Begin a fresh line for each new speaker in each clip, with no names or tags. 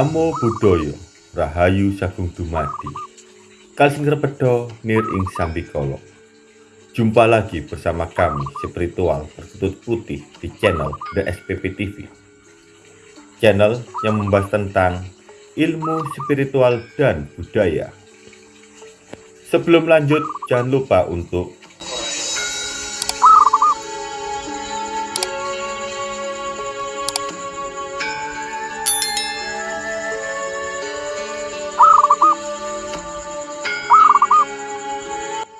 Namo Buddhaya Rahayu Sagung Dumadi. Kalsing Repedo Nir Ing Sambikolo. Jumpa lagi bersama kami spiritual berkutut putih di channel The SPP TV Channel yang membahas tentang ilmu spiritual dan budaya. Sebelum lanjut jangan lupa untuk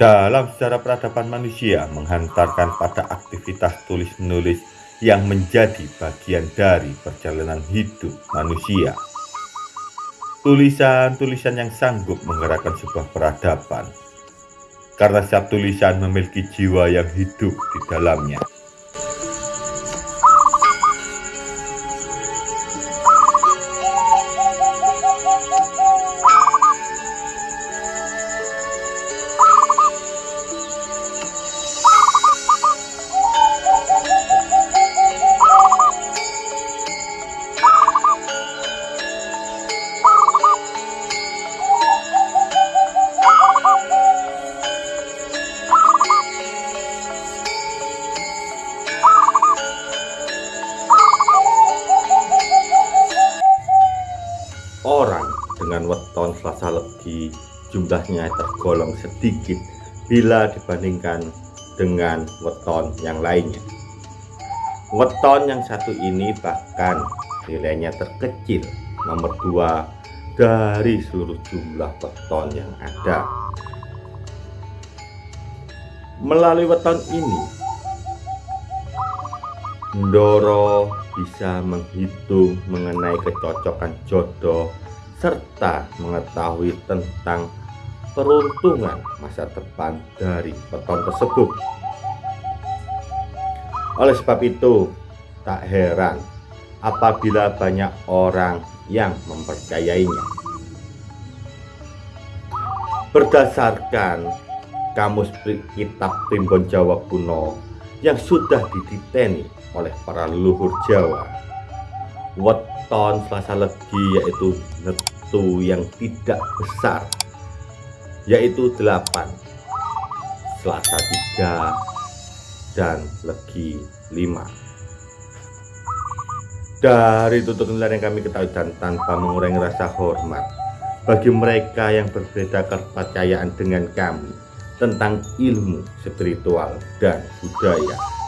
dalam sejarah peradaban manusia menghantarkan pada aktivitas tulis-menulis yang menjadi bagian dari perjalanan hidup manusia. Tulisan-tulisan yang sanggup menggerakkan sebuah peradaban, karena setiap tulisan memiliki jiwa yang hidup di dalamnya. Orang dengan weton selasa legi jumlahnya tergolong sedikit bila dibandingkan dengan weton yang lainnya. Weton yang satu ini bahkan nilainya terkecil nomor dua dari seluruh jumlah weton yang ada. Melalui weton ini Ndoro bisa menghitung mengenai kecocokan jodoh serta mengetahui tentang peruntungan masa depan dari peton tersebut. Oleh sebab itu, tak heran apabila banyak orang yang mempercayainya. Berdasarkan kamus kitab primbon Jawa kuno yang sudah diditeni oleh para leluhur Jawa. Weton Selasa Legi yaitu netu yang tidak besar yaitu 8 Selasa 3 dan Legi 5 dari tutur nilai yang kami ketahui dan tanpa mengurangi rasa hormat bagi mereka yang berbeda kepercayaan dengan kami tentang ilmu spiritual dan budaya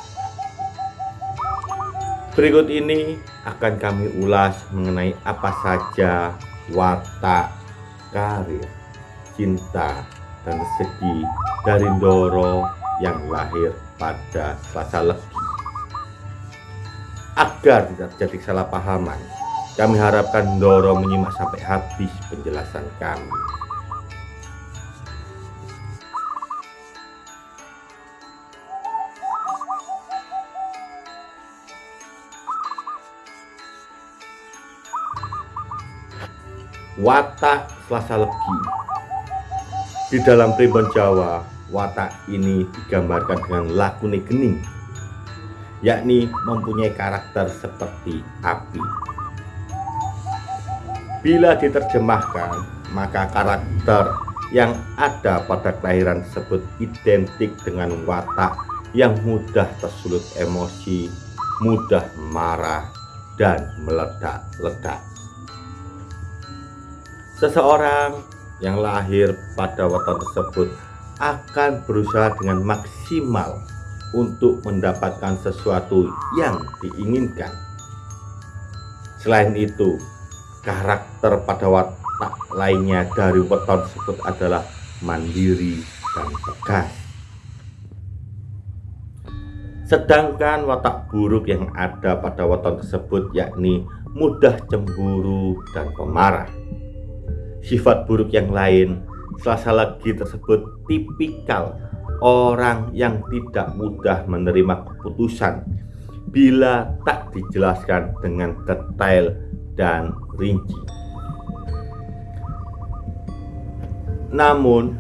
Berikut ini akan kami ulas mengenai apa saja watak, karir, cinta, dan rezeki dari Ndoro yang lahir pada Selasa Legi. Agar tidak terjadi kesalahpahaman, kami harapkan Ndoro menyimak sampai habis penjelasan kami. Watak Selasa Legi. Di dalam primbon Jawa watak ini digambarkan dengan lakune gening yakni mempunyai karakter seperti api. Bila diterjemahkan maka karakter yang ada pada kelahiran tersebut identik dengan watak yang mudah tersulut emosi mudah marah dan meledak-ledak Seseorang yang lahir pada weton tersebut akan berusaha dengan maksimal untuk mendapatkan sesuatu yang diinginkan. Selain itu, karakter pada watak lainnya dari weton tersebut adalah mandiri dan tegas. Sedangkan watak buruk yang ada pada weton tersebut yakni mudah cemburu dan pemarah sifat buruk yang lain. Selasa lagi tersebut tipikal orang yang tidak mudah menerima keputusan bila tak dijelaskan dengan detail dan rinci. Namun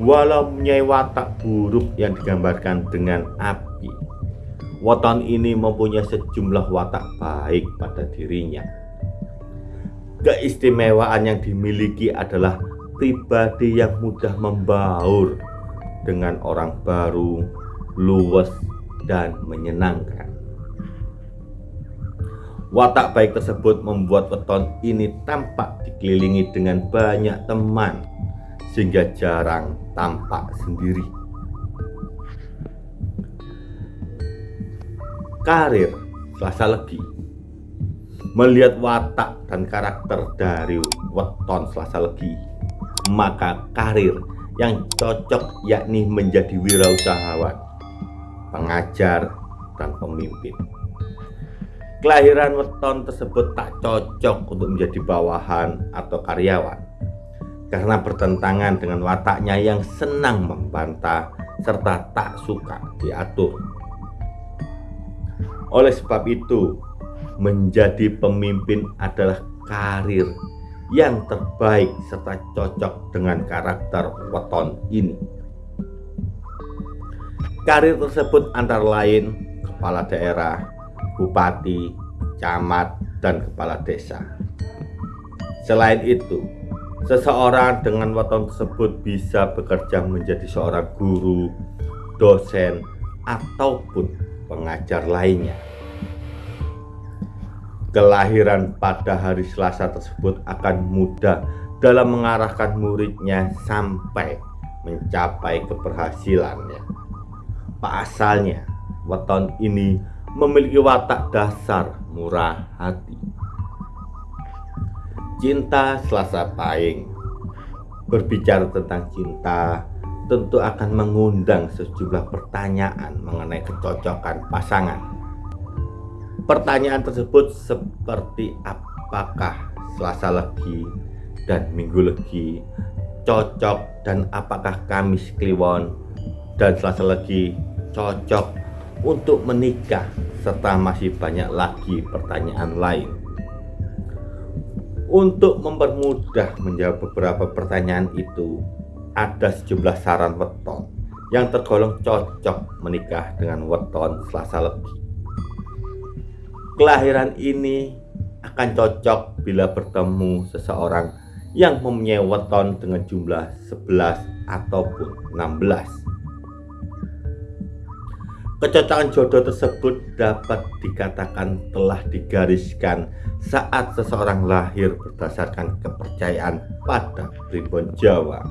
walau mempunyai watak buruk yang digambarkan dengan api Waton ini mempunyai sejumlah watak baik pada dirinya Keistimewaan yang dimiliki adalah pribadi yang mudah membaur dengan orang baru, luwes, dan menyenangkan. Watak baik tersebut membuat weton ini tampak dikelilingi dengan banyak teman, sehingga jarang tampak sendiri. Karir Selasa Legi Melihat watak dan karakter dari weton Selasa Legi Maka karir yang cocok yakni menjadi wirausahawan, pengajar, dan pemimpin. Kelahiran weton tersebut tak cocok untuk menjadi bawahan atau karyawan karena bertentangan dengan wataknya yang senang membantah serta tak suka diatur. Oleh sebab itu, menjadi pemimpin adalah karir yang terbaik serta cocok dengan karakter weton ini. Karir tersebut antara lain kepala daerah, bupati, camat, dan kepala desa. Selain itu, seseorang dengan weton tersebut bisa bekerja menjadi seorang guru, dosen, ataupun pengajar lainnya. Kelahiran pada hari Selasa tersebut akan mudah dalam mengarahkan muridnya sampai mencapai keberhasilannya. Pasalnya, weton ini memiliki watak dasar murah hati. Cinta Selasa Pahing Berbicara tentang cinta tentu akan mengundang sejumlah pertanyaan mengenai kecocokan pasangan Pertanyaan tersebut seperti apakah Selasa Legi dan Minggu Legi cocok dan apakah Kamis Kliwon dan Selasa Legi cocok untuk menikah serta masih banyak lagi pertanyaan lain. Untuk mempermudah menjawab beberapa pertanyaan itu, ada sejumlah saran weton yang tergolong cocok menikah dengan weton Selasa Legi. Kelahiran ini akan cocok bila bertemu seseorang yang mempunyai weton dengan jumlah 11 ataupun 16. Kecocokan jodoh tersebut dapat dikatakan telah digariskan saat seseorang lahir berdasarkan kepercayaan pada primbon Jawa.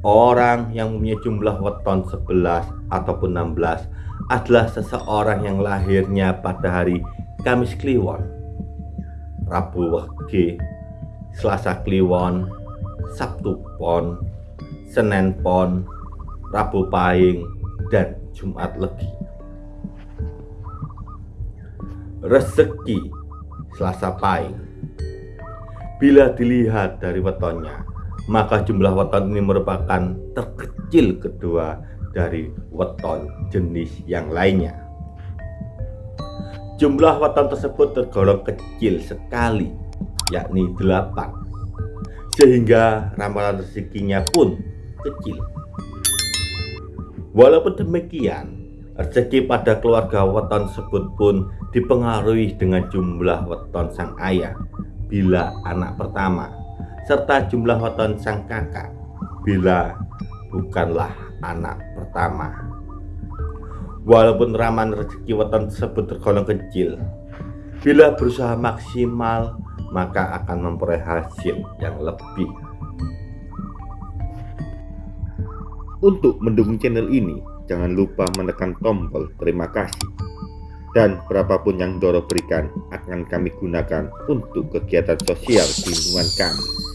Orang yang mempunyai jumlah weton 11 ataupun 16 adalah seseorang yang lahirnya pada hari Kamis Kliwon, Rabu Wage, Selasa Kliwon, Sabtu Pon, Senin Pon, Rabu Pahing, dan Jumat Legi. Rezeki Selasa Pahing Bila dilihat dari wetonnya, maka jumlah weton ini merupakan terkecil kedua dari weton jenis yang lainnya. Jumlah weton tersebut tergolong kecil sekali, yakni 8. Sehingga ramalan rezekinya pun kecil. Walaupun demikian, rezeki pada keluarga weton tersebut pun dipengaruhi dengan jumlah weton sang ayah bila anak pertama serta jumlah weton sang kakak bila bukanlah anak pertama. Walaupun raman rezeki weton tersebut tergolong kecil, bila berusaha maksimal maka akan memperoleh hasil yang lebih. Untuk mendukung channel ini, jangan lupa menekan tombol terima kasih. Dan berapapun yang Doro berikan akan kami gunakan untuk kegiatan sosial di lingkungan kami.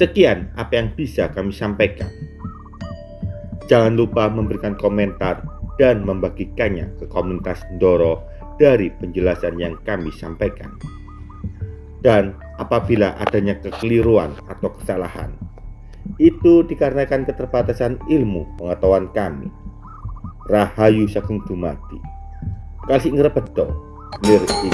Sekian apa yang bisa kami sampaikan. Jangan lupa memberikan komentar dan membagikannya ke komunitas Doro dari penjelasan yang kami sampaikan. Dan apabila adanya kekeliruan atau kesalahan, itu dikarenakan keterbatasan ilmu pengetahuan kami. Rahayu Sagung Dumadi. Kasih ngrepedo, lir ing